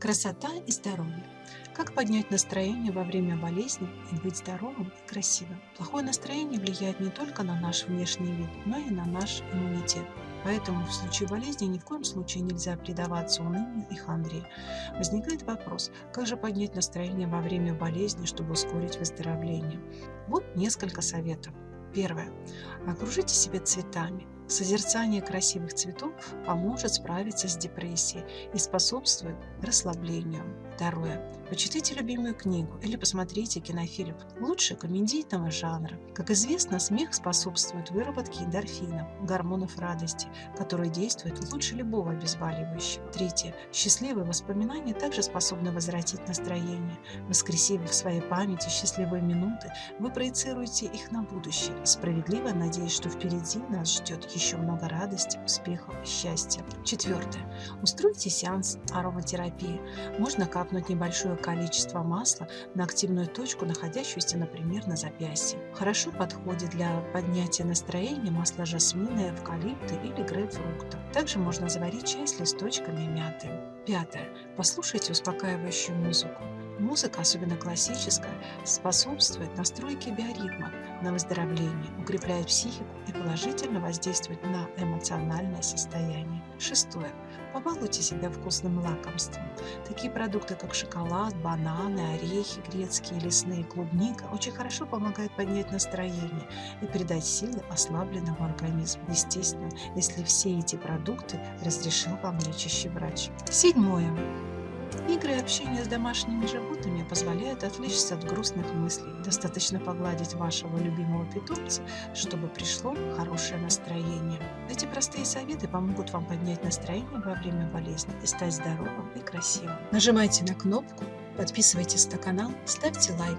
Красота и здоровье. Как поднять настроение во время болезни и быть здоровым и красивым? Плохое настроение влияет не только на наш внешний вид, но и на наш иммунитет. Поэтому в случае болезни ни в коем случае нельзя предаваться унынию и хандре. Возникает вопрос, как же поднять настроение во время болезни, чтобы ускорить выздоровление? Вот несколько советов. Первое. Окружите себя цветами. Созерцание красивых цветов поможет справиться с депрессией и способствует расслаблению. Второе. Почитайте любимую книгу или посмотрите кинофильм, лучше комедийного жанра. Как известно, смех способствует выработке эндорфинов, гормонов радости, которые действуют лучше любого обезболивающего. Третье. Счастливые воспоминания также способны возвратить настроение. Воскресив в своей памяти счастливые минуты, вы проецируете их на будущее, справедливо надеясь, что впереди нас ждет еще много радости, успехов и счастья. Четвертое. Устройте сеанс ароматерапии. Можно капнуть небольшое количество масла на активную точку, находящуюся, например, на запястье. Хорошо подходит для поднятия настроения масло жасмина, эвкалипта или грейпфрукта. Также можно заварить чай с листочками мяты. Пятое. Послушайте успокаивающую музыку. Музыка, особенно классическая, способствует настройке биоритма на выздоровление, укрепляет психику и положительно воздействует на эмоциональное состояние. Шестое. Побалуйте себя вкусным лакомством. Такие продукты, как шоколад, бананы, орехи, грецкие, лесные, клубника, очень хорошо помогают поднять настроение и придать силы ослабленному организму. Естественно, если все эти продукты разрешил вам лечащий врач. Седьмое. Общение с домашними животными позволяют отвлечься от грустных мыслей. Достаточно погладить вашего любимого питомца, чтобы пришло хорошее настроение. Эти простые советы помогут вам поднять настроение во время болезни и стать здоровым и красивым. Нажимайте на кнопку, подписывайтесь на канал, ставьте лайк.